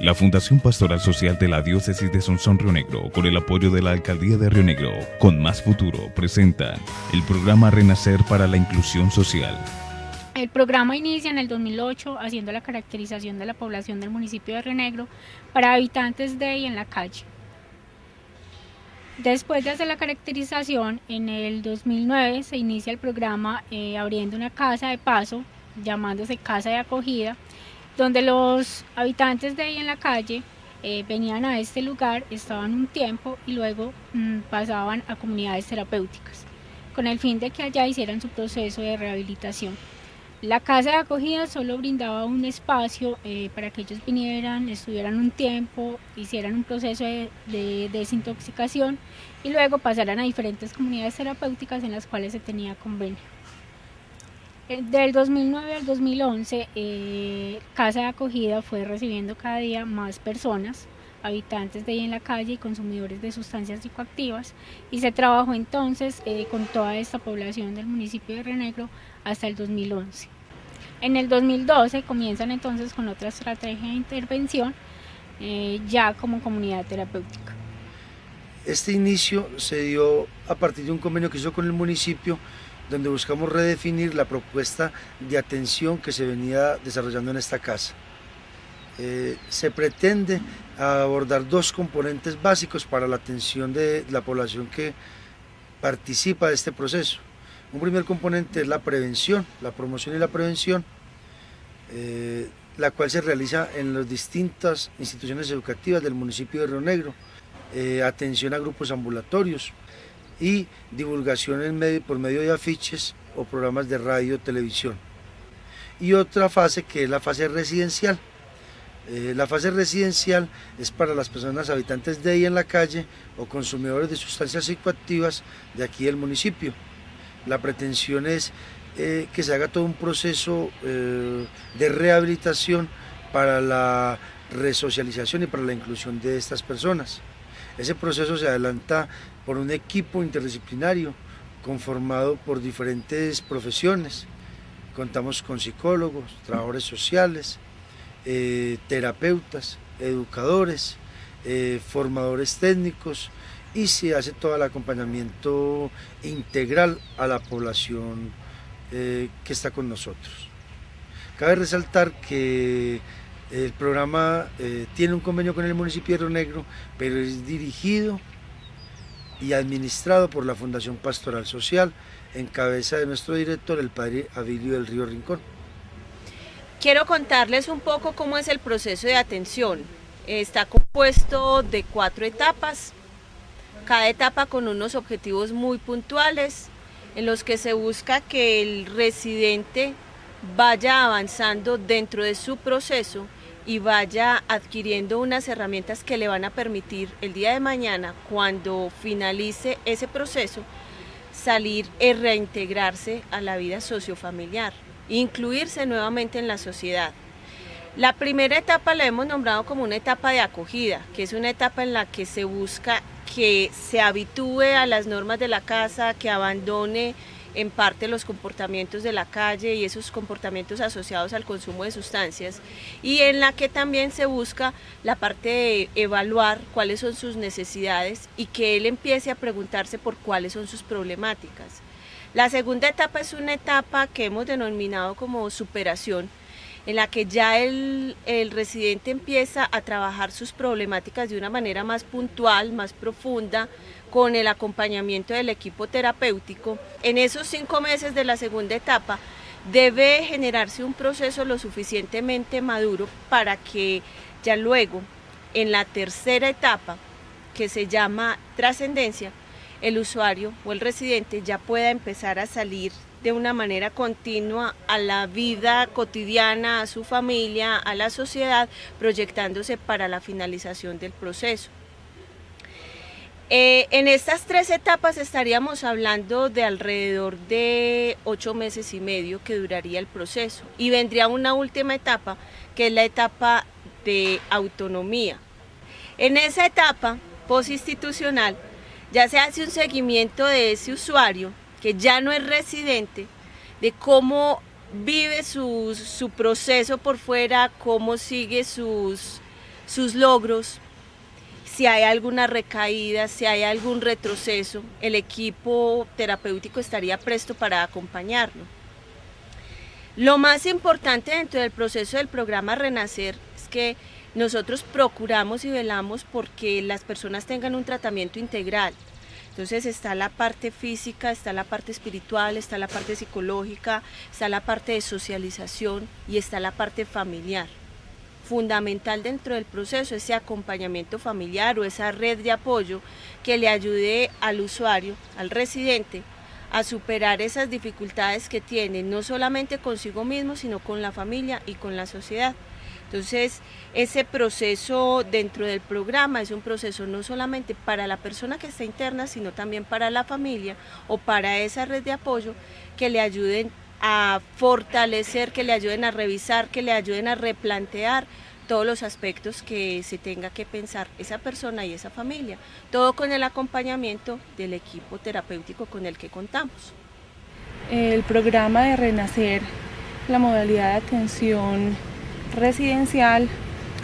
La Fundación Pastoral Social de la Diócesis de Sonsón Río Negro, con el apoyo de la Alcaldía de Río Negro, con Más Futuro, presentan el programa Renacer para la Inclusión Social. El programa inicia en el 2008 haciendo la caracterización de la población del municipio de Río Negro para habitantes de y en la calle. Después de hacer la caracterización, en el 2009 se inicia el programa eh, abriendo una casa de paso, llamándose Casa de Acogida, donde los habitantes de ahí en la calle eh, venían a este lugar, estaban un tiempo y luego mm, pasaban a comunidades terapéuticas, con el fin de que allá hicieran su proceso de rehabilitación. La casa de acogida solo brindaba un espacio eh, para que ellos vinieran, estuvieran un tiempo, hicieran un proceso de, de, desintoxicación y luego pasaran a diferentes comunidades terapéuticas en las cuales se tenía convenio. Eh, del 2009 al 2011, eh, Casa de Acogida fue recibiendo cada día más personas, habitantes de ahí en la calle y consumidores de sustancias psicoactivas, y se trabajó entonces eh, con toda esta población del municipio de Renegro hasta el 2011. En el 2012 comienzan entonces con otra estrategia de intervención, ya como comunidad terapéutica. Este inicio se dio a partir de un convenio que hizo con el municipio donde buscamos redefinir la propuesta de atención que se venía desarrollando en esta casa. Eh, se pretende abordar dos componentes básicos para la atención de la población que participa de este proceso. Un primer componente es la prevención, la promoción y la prevención, eh, la cual se realiza en las distintas instituciones educativas del municipio de Río Negro, eh, atención a grupos ambulatorios, y divulgación medio, por medio de afiches o programas de radio televisión. Y otra fase que es la fase residencial. Eh, la fase residencial es para las personas habitantes de ahí en la calle o consumidores de sustancias psicoactivas de aquí del municipio. La pretensión es eh, que se haga todo un proceso eh, de rehabilitación para la resocialización y para la inclusión de estas personas. Ese proceso se adelanta por un equipo interdisciplinario conformado por diferentes profesiones. Contamos con psicólogos, trabajadores sociales, eh, terapeutas, educadores, eh, formadores técnicos y se hace todo el acompañamiento integral a la población eh, que está con nosotros. Cabe resaltar que el programa tiene un convenio con el municipio de Río Negro, pero es dirigido y administrado por la Fundación Pastoral Social, en cabeza de nuestro director, el padre Avilio del Río Rincón. Quiero contarles un poco cómo es el proceso de atención. Está compuesto de cuatro etapas, cada etapa con unos objetivos muy puntuales, en los que se busca que el residente vaya avanzando dentro de su proceso y vaya adquiriendo unas herramientas que le van a permitir el día de mañana, cuando finalice ese proceso, salir y reintegrarse a la vida sociofamiliar, incluirse nuevamente en la sociedad. La primera etapa la hemos nombrado como una etapa de acogida, que es una etapa en la que se busca que se habitúe a las normas de la casa, que abandone en parte los comportamientos de la calle y esos comportamientos asociados al consumo de sustancias y en la que también se busca la parte de evaluar cuáles son sus necesidades y que él empiece a preguntarse por cuáles son sus problemáticas. La segunda etapa es una etapa que hemos denominado como superación, en la que ya el, el, residente empieza a trabajar sus problemáticas de una manera más puntual, más profunda, con el acompañamiento del equipo terapéutico. En esos cinco meses de la segunda etapa debe generarse un proceso lo suficientemente maduro para que ya luego, en la tercera etapa, que se llama trascendencia, el usuario o el residente ya pueda empezar a salir de una manera continua a la vida cotidiana, a su familia, a la sociedad, proyectándose para la finalización del proceso. Eh, en estas tres etapas estaríamos hablando de alrededor de ocho meses y medio que duraría el proceso y vendría una última etapa que es la etapa de autonomía. En esa etapa postinstitucional ya se hace un seguimiento de ese usuario que ya no es residente, de cómo vive su, su proceso por fuera, cómo sigue sus sus logros, si hay alguna recaída, si hay algún retroceso, el equipo terapéutico estaría presto para acompañarlo. Lo más importante dentro del proceso del programa Renacer es que nosotros procuramos y velamos porque las personas tengan un tratamiento integral. Entonces está la parte física, está la parte espiritual, está la parte psicológica, está la parte de socialización y está la parte familiar. Fundamental dentro del proceso ese acompañamiento familiar o esa red de apoyo que le ayude al usuario, al residente, a superar esas dificultades que tiene, no solamente consigo mismo, sino con la familia y con la sociedad. Entonces, ese proceso dentro del programa es un proceso no solamente para la persona que está interna, sino también para la familia o para esa red de apoyo que le ayuden a fortalecer, que le ayuden a revisar, que le ayuden a replantear todos los aspectos que se tenga que pensar esa persona y esa familia, todo con el acompañamiento del equipo terapéutico con el que contamos. El programa de Renacer, la modalidad de atención residencial,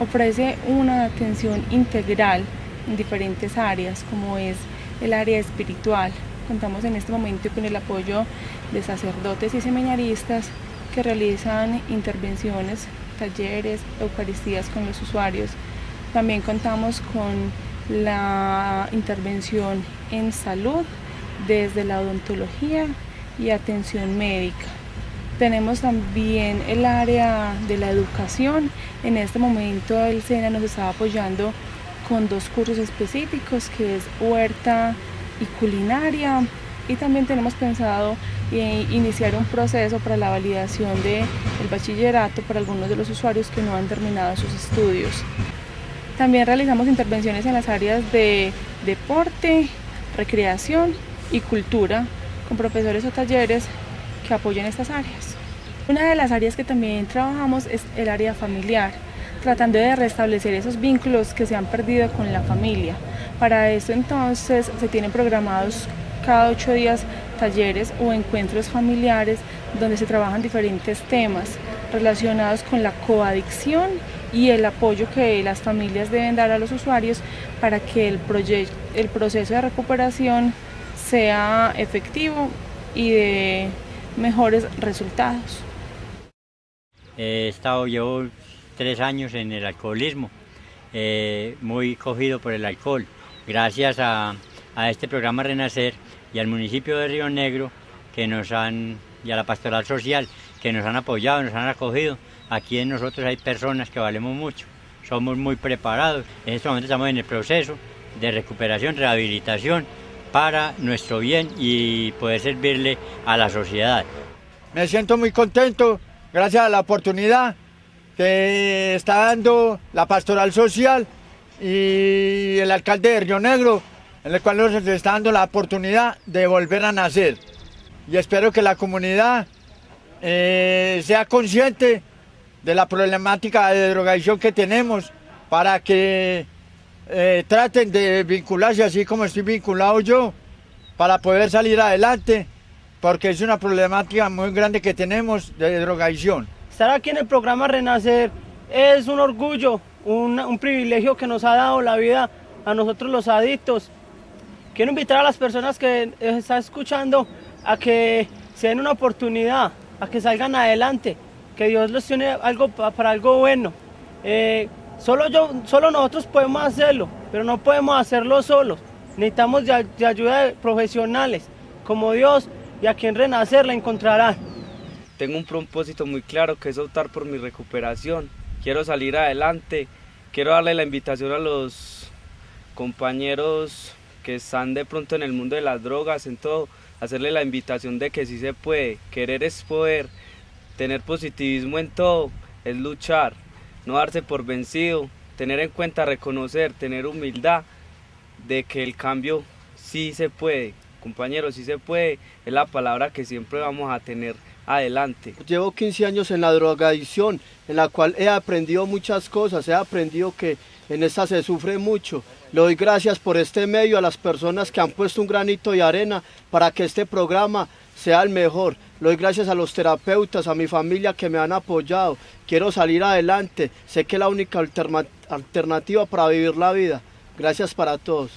ofrece una atención integral en diferentes áreas, como es el área espiritual. Contamos en este momento con el apoyo de sacerdotes y seminaristas que realizan intervenciones talleres, eucaristías con los usuarios. También contamos con la intervención en salud desde la odontología y atención médica. Tenemos también el área de la educación. En este momento el SENA nos está apoyando con dos cursos específicos que es huerta y culinaria y también tenemos pensado eh, iniciar un proceso para la validación del bachillerato para algunos de los usuarios que no han terminado sus estudios. También realizamos intervenciones en las áreas de deporte, recreación y cultura con profesores o talleres que apoyen estas áreas. Una de las áreas que también trabajamos es el área familiar, tratando de restablecer esos vínculos que se han perdido con la familia. Para eso entonces se tienen programados cada ocho días talleres o encuentros familiares donde se trabajan diferentes temas relacionados con la coadicción y el apoyo que las familias deben dar a los usuarios para que el, el proceso de recuperación sea efectivo y de mejores resultados. He estado, llevo tres años en el alcoholismo, eh, muy cogido por el alcohol. Gracias a, este programa Renacer y al municipio de Río Negro que nos han, y a la pastoral social que nos han apoyado, nos han acogido. Aquí en nosotros hay personas que valemos mucho, somos muy preparados. En este momento estamos en el proceso de recuperación, rehabilitación para nuestro bien y poder servirle a la sociedad. Me siento muy contento gracias a la oportunidad que está dando la pastoral social y el alcalde de Río Negro en el cual nos está dando la oportunidad de volver a nacer. Y espero que la comunidad eh, sea consciente de la problemática de drogadicción que tenemos para que eh, traten de vincularse así como estoy vinculado yo para poder salir adelante porque es una problemática muy grande que tenemos de drogadicción. Estar aquí en el programa Renacer es un orgullo, un, privilegio que nos ha dado la vida a nosotros los adictos Quiero invitar a las personas que están escuchando a que se den una oportunidad, a que salgan adelante, que Dios les tiene algo para algo bueno. Eh, solo, yo, solo nosotros podemos hacerlo, pero no podemos hacerlo solos. Necesitamos de, ayuda de profesionales como Dios y a quien renacer la encontrarán. Tengo un propósito muy claro que es optar por mi recuperación. Quiero salir adelante. Quiero darle la invitación a los compañeros que están de pronto en el mundo de las drogas, en todo, hacerle la invitación de que sí se puede, querer es poder, tener positivismo en todo, es luchar, no darse por vencido, tener en cuenta, reconocer, tener humildad de que el cambio sí se puede, compañeros, sí se puede, es la palabra que siempre vamos a tener adelante. Llevo 15 años en la drogadicción, en la cual he aprendido muchas cosas, he aprendido que en esta se sufre mucho. Le doy gracias por este medio a las personas que han puesto un granito de arena para que este programa sea el mejor. Lo doy gracias a los terapeutas, a mi familia que me han apoyado. Quiero salir adelante. Sé que es la única alternativa para vivir la vida. Gracias para todos.